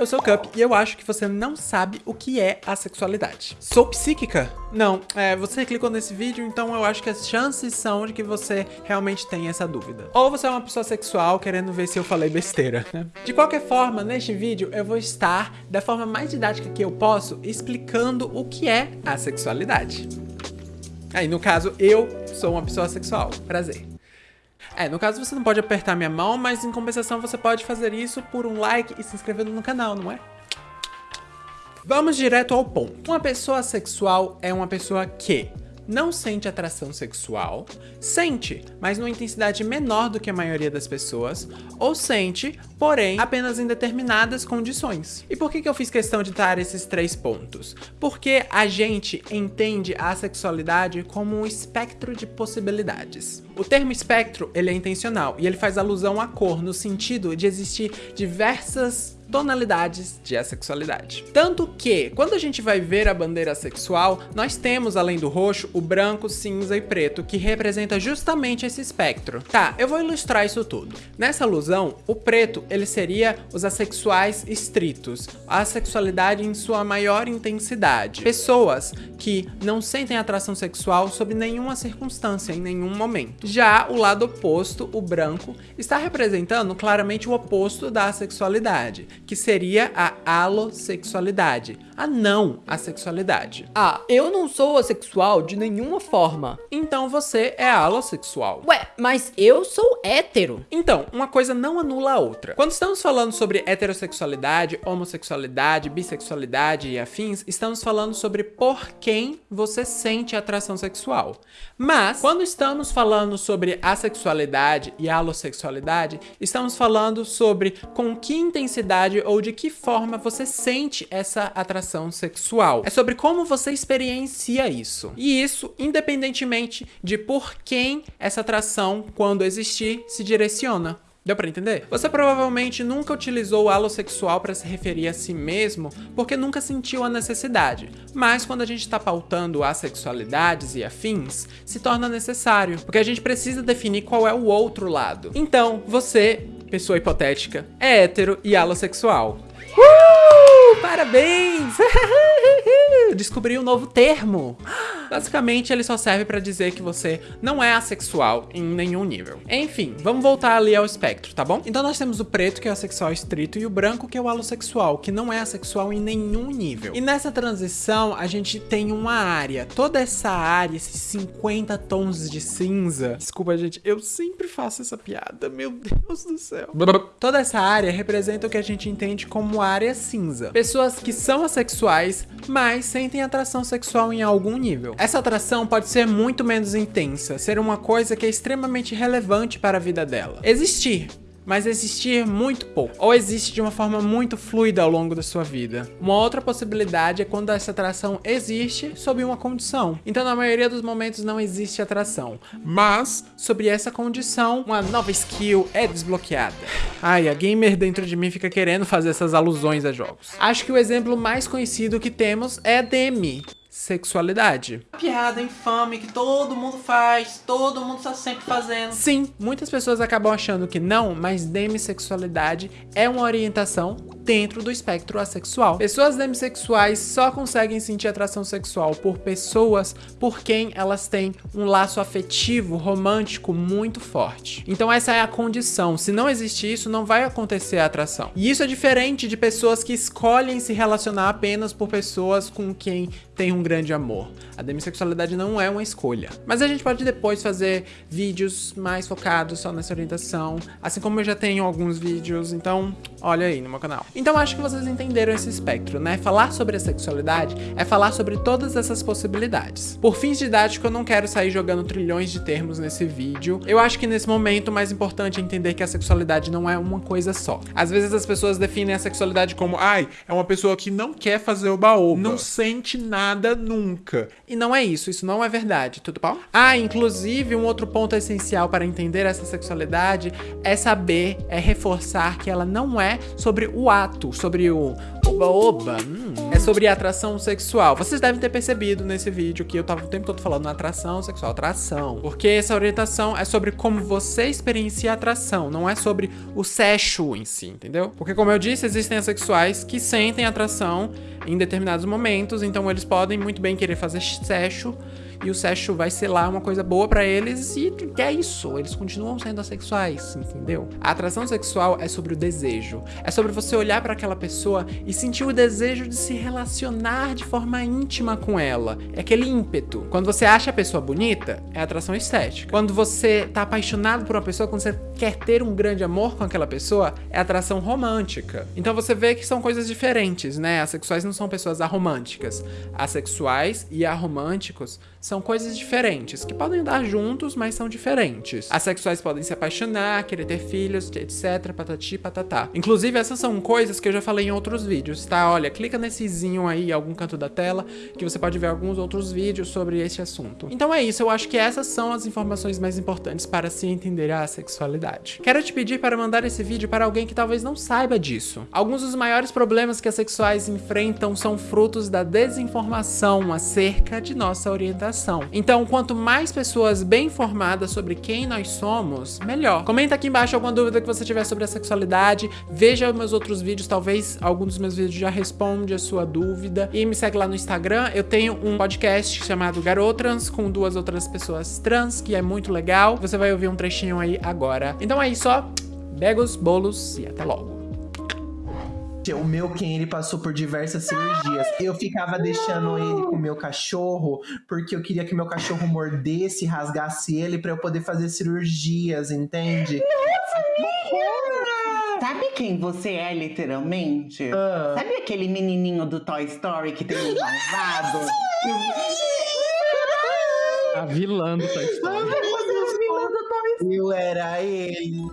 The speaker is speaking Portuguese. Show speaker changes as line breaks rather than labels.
eu sou o Cup e eu acho que você não sabe o que é a sexualidade. Sou psíquica? Não, é, você clicou nesse vídeo, então eu acho que as chances são de que você realmente tenha essa dúvida. Ou você é uma pessoa sexual querendo ver se eu falei besteira, né? De qualquer forma, neste vídeo eu vou estar, da forma mais didática que eu posso, explicando o que é a sexualidade. Aí, no caso, eu sou uma pessoa sexual. Prazer. É, no caso você não pode apertar minha mão, mas em compensação você pode fazer isso por um like e se inscrevendo no canal, não é? Vamos direto ao ponto. Uma pessoa sexual é uma pessoa que não sente atração sexual, sente, mas numa intensidade menor do que a maioria das pessoas, ou sente, porém, apenas em determinadas condições. E por que, que eu fiz questão de dar esses três pontos? Porque a gente entende a sexualidade como um espectro de possibilidades. O termo espectro, ele é intencional, e ele faz alusão à cor, no sentido de existir diversas tonalidades de assexualidade. Tanto que, quando a gente vai ver a bandeira sexual, nós temos, além do roxo, o branco, cinza e preto, que representa justamente esse espectro. Tá, eu vou ilustrar isso tudo. Nessa alusão, o preto, ele seria os assexuais estritos, a sexualidade em sua maior intensidade. Pessoas que não sentem atração sexual sob nenhuma circunstância, em nenhum momento. Já o lado oposto, o branco, está representando claramente o oposto da sexualidade, que seria a alossexualidade, a não assexualidade.
Ah, eu não sou assexual de nenhuma forma.
Então você é alossexual.
Ué, mas eu sou hétero.
Então, uma coisa não anula a outra. Quando estamos falando sobre heterossexualidade, homossexualidade, bissexualidade e afins, estamos falando sobre por quem você sente atração sexual. Mas, quando estamos falando sobre assexualidade e alossexualidade, estamos falando sobre com que intensidade ou de que forma você sente essa atração sexual. É sobre como você experiencia isso. E isso, independentemente de por quem essa atração, quando existir, se direciona. Deu pra entender? Você provavelmente nunca utilizou o alossexual para se referir a si mesmo porque nunca sentiu a necessidade. Mas quando a gente tá pautando assexualidades e afins, se torna necessário, porque a gente precisa definir qual é o outro lado. Então, você, pessoa hipotética, é hétero e alossexual. Uh! Parabéns! Descobri um novo termo. Basicamente, ele só serve pra dizer que você não é assexual em nenhum nível. Enfim, vamos voltar ali ao espectro, tá bom? Então nós temos o preto, que é o assexual estrito, e o branco, que é o alossexual, que não é assexual em nenhum nível. E nessa transição, a gente tem uma área. Toda essa área, esses 50 tons de cinza... Desculpa, gente, eu sempre faço essa piada, meu Deus do céu. Toda essa área representa o que a gente entende como área cinza. Pessoas que são assexuais, mas sentem atração sexual em algum nível. Essa atração pode ser muito menos intensa, ser uma coisa que é extremamente relevante para a vida dela. Existir, mas existir muito pouco, ou existe de uma forma muito fluida ao longo da sua vida. Uma outra possibilidade é quando essa atração existe sob uma condição. Então, na maioria dos momentos não existe atração, mas sobre essa condição, uma nova skill é desbloqueada. Ai, a gamer dentro de mim fica querendo fazer essas alusões a jogos. Acho que o exemplo mais conhecido que temos é Demi, sexualidade.
Piada infame que todo mundo faz, todo mundo está sempre fazendo.
Sim, muitas pessoas acabam achando que não, mas demissexualidade é uma orientação dentro do espectro assexual. Pessoas demissexuais só conseguem sentir atração sexual por pessoas por quem elas têm um laço afetivo, romântico muito forte. Então essa é a condição. Se não existe isso, não vai acontecer a atração. E isso é diferente de pessoas que escolhem se relacionar apenas por pessoas com quem tem um grande amor. A demissexualidade não é uma escolha. Mas a gente pode depois fazer vídeos mais focados só nessa orientação, assim como eu já tenho alguns vídeos, então olha aí no meu canal. Então acho que vocês entenderam esse espectro, né? Falar sobre a sexualidade é falar sobre todas essas possibilidades. Por fins didáticos, eu não quero sair jogando trilhões de termos nesse vídeo. Eu acho que nesse momento o mais importante é entender que a sexualidade não é uma coisa só. Às vezes as pessoas definem a sexualidade como, ai, é uma pessoa que não quer fazer o baú, não sente nada nunca. E não é isso, isso não é verdade, tudo bom? Ah, inclusive um outro ponto essencial para entender essa sexualidade é saber, é reforçar que ela não é sobre o ato, sobre o, o Oba, oba. Hum. É sobre atração sexual. Vocês devem ter percebido nesse vídeo que eu tava o tempo todo falando atração sexual, atração. Porque essa orientação é sobre como você experiencia a atração, não é sobre o sexo em si, entendeu? Porque como eu disse, existem assexuais que sentem atração em determinados momentos, então eles podem muito bem querer fazer sexo e o sexo vai ser lá uma coisa boa para eles e é isso, eles continuam sendo assexuais, entendeu? A atração sexual é sobre o desejo, é sobre você olhar para aquela pessoa e sentir o desejo de se relacionar de forma íntima com ela, é aquele ímpeto. Quando você acha a pessoa bonita, é atração estética. Quando você tá apaixonado por uma pessoa, quando você quer ter um grande amor com aquela pessoa, é atração romântica. Então você vê que são coisas diferentes, né? Assexuais não são pessoas aromânticas. Assexuais e aromânticos são coisas diferentes, que podem andar juntos, mas são diferentes. Assexuais podem se apaixonar, querer ter filhos, etc, patati patatá. Inclusive, essas são coisas que eu já falei em outros vídeos, tá? Olha, clica nessezinho aí em algum canto da tela, que você pode ver alguns outros vídeos sobre esse assunto. Então é isso, eu acho que essas são as informações mais importantes para se entender a sexualidade. Quero te pedir para mandar esse vídeo para alguém que talvez não saiba disso. Alguns dos maiores problemas que as sexuais enfrentam são frutos da desinformação acerca de nossa orientação então, quanto mais pessoas bem informadas sobre quem nós somos, melhor. Comenta aqui embaixo alguma dúvida que você tiver sobre a sexualidade, veja meus outros vídeos, talvez algum dos meus vídeos já responde a sua dúvida. E me segue lá no Instagram, eu tenho um podcast chamado Garotrans, com duas outras pessoas trans, que é muito legal. Você vai ouvir um trechinho aí agora. Então é isso, ó. Begos, bolos e até logo.
O meu Ken, ele passou por diversas cirurgias. Eu ficava deixando ele com o meu cachorro, porque eu queria que meu cachorro mordesse, rasgasse ele para eu poder fazer cirurgias, entende?
Sabe quem você é, literalmente? Ah. Sabe aquele menininho do Toy Story que tem um malvado?
A vilã do Toy Story.
Eu era ele.